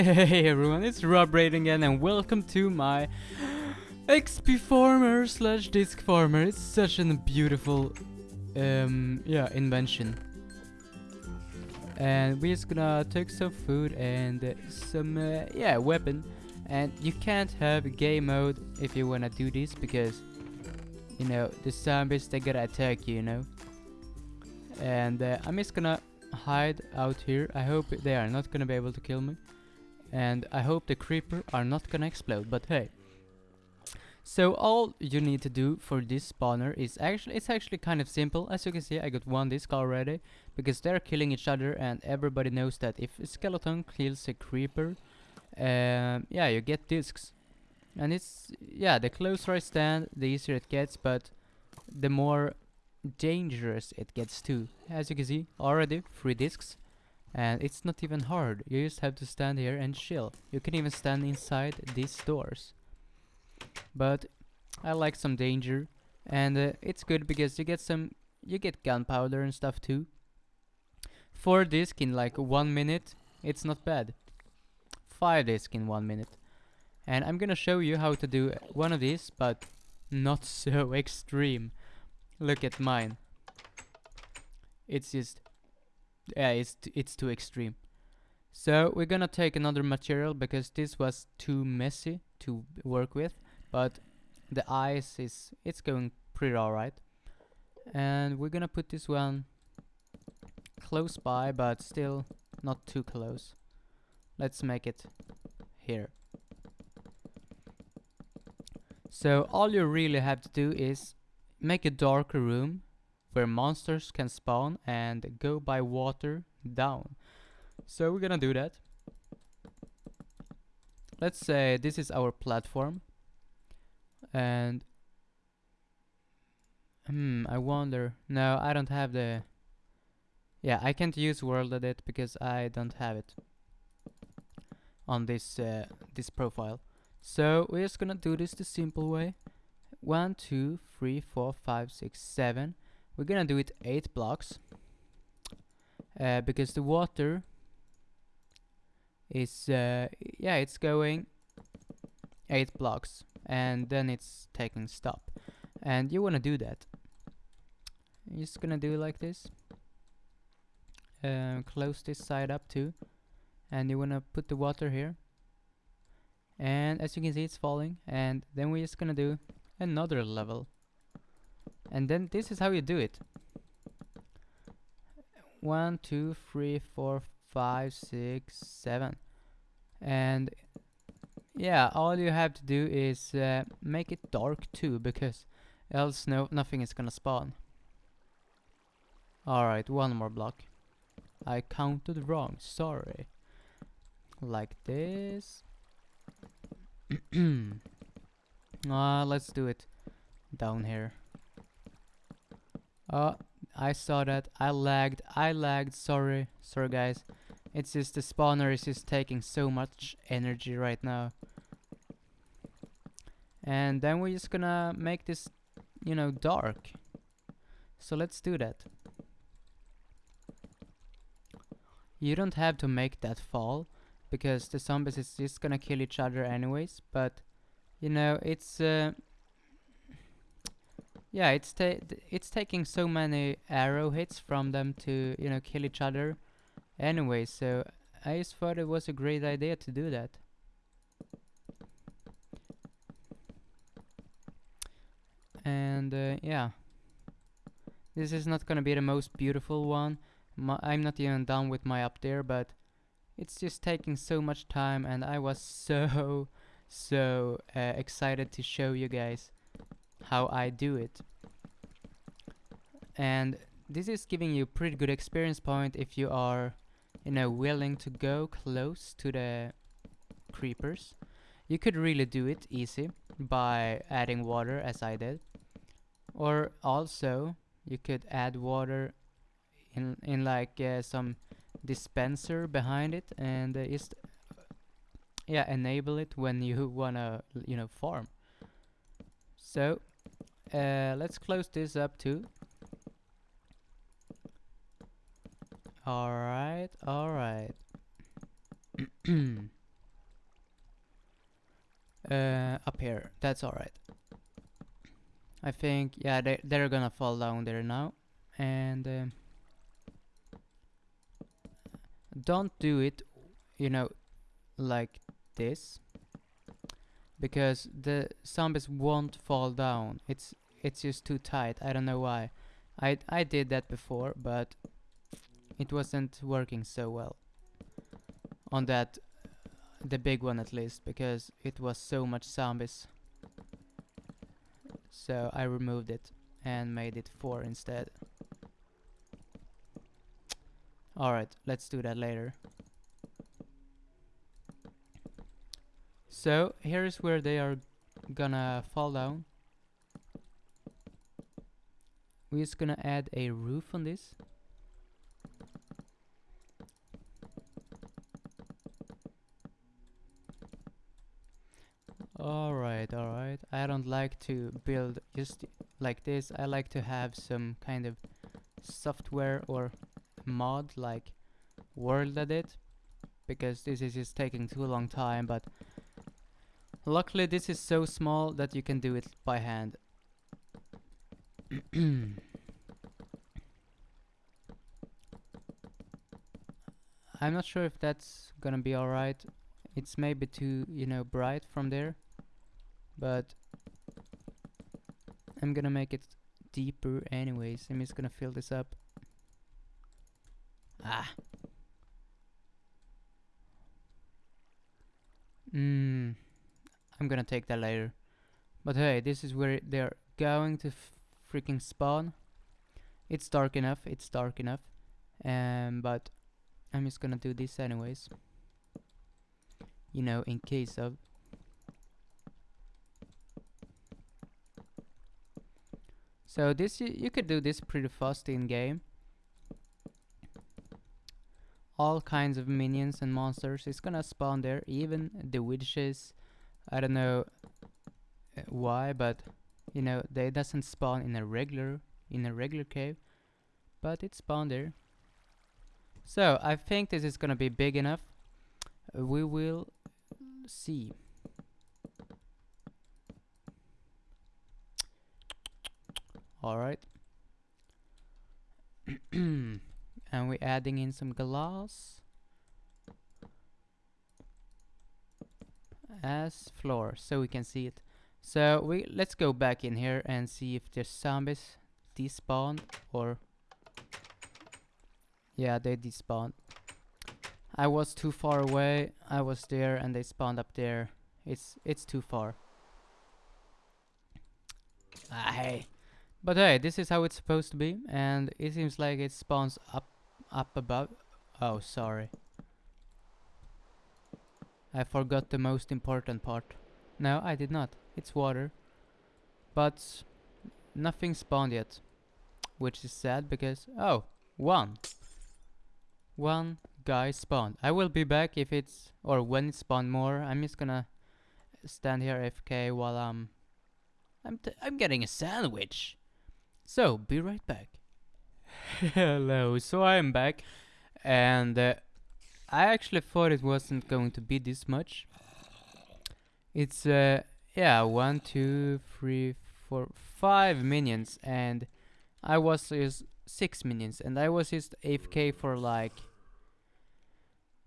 Hey everyone, it's Rob Braid again and welcome to my XP farmer slash disc farmer. It's such a beautiful um yeah invention. And we're just gonna take some food and uh, some uh, yeah weapon. And you can't have game mode if you wanna do this because you know the zombies they gotta attack you, you know. And uh, I'm just gonna hide out here. I hope they are not gonna be able to kill me. And I hope the creeper are not gonna explode, but hey. So all you need to do for this spawner is actually, it's actually kind of simple. As you can see, I got one disc already, because they're killing each other and everybody knows that if a skeleton kills a creeper, um, yeah, you get discs. And it's, yeah, the closer I stand, the easier it gets, but the more dangerous it gets too. As you can see, already, three discs. And it's not even hard, you just have to stand here and chill. You can even stand inside these doors. But I like some danger, and uh, it's good because you get some, you get gunpowder and stuff too. Four disc in like one minute, it's not bad. Five disc in one minute. And I'm gonna show you how to do one of these, but not so extreme. Look at mine. It's just yeah, it's t it's too extreme. So we're gonna take another material because this was too messy to work with, but the ice is it's going pretty alright. And we're gonna put this one close by, but still not too close. Let's make it here. So all you really have to do is make a darker room where monsters can spawn and go by water down. So we're gonna do that. Let's say this is our platform and hmm I wonder no I don't have the yeah I can't use world edit because I don't have it on this uh, this profile so we're just gonna do this the simple way one two three four five six seven we're gonna do it 8 blocks uh, because the water is uh, yeah it's going 8 blocks and then it's taking stop. And you want to do that. You're just gonna do it like this. Uh, close this side up too. And you want to put the water here. And as you can see it's falling. And then we're just gonna do another level and then this is how you do it. One two three four five six seven. And yeah all you have to do is uh, make it dark too because else no nothing is gonna spawn. Alright one more block. I counted wrong sorry. Like this. Uh, let's do it down here Oh, I saw that. I lagged. I lagged. Sorry. Sorry, guys. It's just the spawner is just taking so much energy right now. And then we're just gonna make this, you know, dark. So let's do that. You don't have to make that fall because the zombies is just gonna kill each other anyways, but you know, it's uh, yeah, it's ta it's taking so many arrow hits from them to you know kill each other. Anyway, so I just thought it was a great idea to do that. And uh, yeah, this is not gonna be the most beautiful one. My, I'm not even done with my up there, but it's just taking so much time, and I was so so uh, excited to show you guys how I do it. And this is giving you pretty good experience point if you are, you know, willing to go close to the creepers. You could really do it easy by adding water as I did. Or also, you could add water in, in like uh, some dispenser behind it and uh, just yeah enable it when you wanna you know farm so uh, let's close this up too. Alright, alright. uh, up here. That's alright. I think, yeah, they, they're gonna fall down there now. And um, don't do it, you know, like this. Because the zombies won't fall down. It's it's just too tight. I don't know why. I I did that before, but it wasn't working so well on that the big one at least because it was so much zombies so I removed it and made it 4 instead alright let's do that later so here's where they are gonna fall down we're just gonna add a roof on this Alright, alright. I don't like to build just like this. I like to have some kind of software or mod like world edit because this is just taking too long time but luckily this is so small that you can do it by hand. I'm not sure if that's gonna be alright. It's maybe too, you know, bright from there but I'm gonna make it deeper anyways. I'm just gonna fill this up. Ah. Hmm. I'm gonna take that later. But hey, this is where they're going to freaking spawn. It's dark enough. It's dark enough. Um, but I'm just gonna do this anyways. You know, in case of. So this you could do this pretty fast in game. All kinds of minions and monsters is gonna spawn there, even the witches. I don't know uh, why, but you know they doesn't spawn in a regular in a regular cave, but it spawned there. So I think this is gonna be big enough. We will see. Alright. and we're adding in some glass as floor so we can see it. So we let's go back in here and see if there's zombies despawned or yeah they despawned. I was too far away. I was there and they spawned up there. It's it's too far. Ah hey. But hey, this is how it's supposed to be, and it seems like it spawns up, up above. Oh, sorry. I forgot the most important part. No, I did not. It's water. But nothing spawned yet. Which is sad because... Oh, one. One guy spawned. I will be back if it's... Or when it spawned more. I'm just gonna stand here FK while I'm... I'm, I'm getting a sandwich. So, be right back. Hello, so I'm back, and uh, I actually thought it wasn't going to be this much. It's, uh, yeah, one, two, three, four, five minions, and I was just six minions, and I was just AFK for like,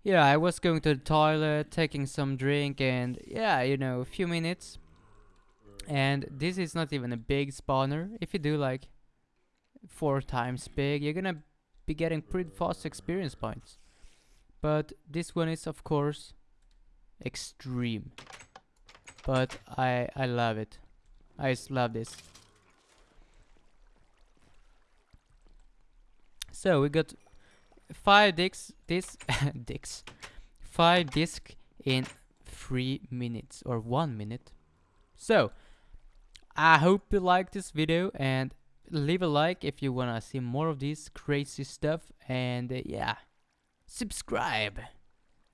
yeah, I was going to the toilet, taking some drink, and yeah, you know, a few minutes. And this is not even a big spawner. If you do like four times big, you're gonna be getting pretty fast experience points. But this one is of course extreme. But I I love it. I just love this. So we got five discs this discs five disc in three minutes or one minute. So I hope you like this video and leave a like if you wanna see more of this crazy stuff and uh, yeah subscribe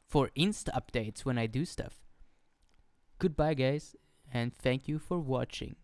for insta updates when I do stuff. Goodbye guys and thank you for watching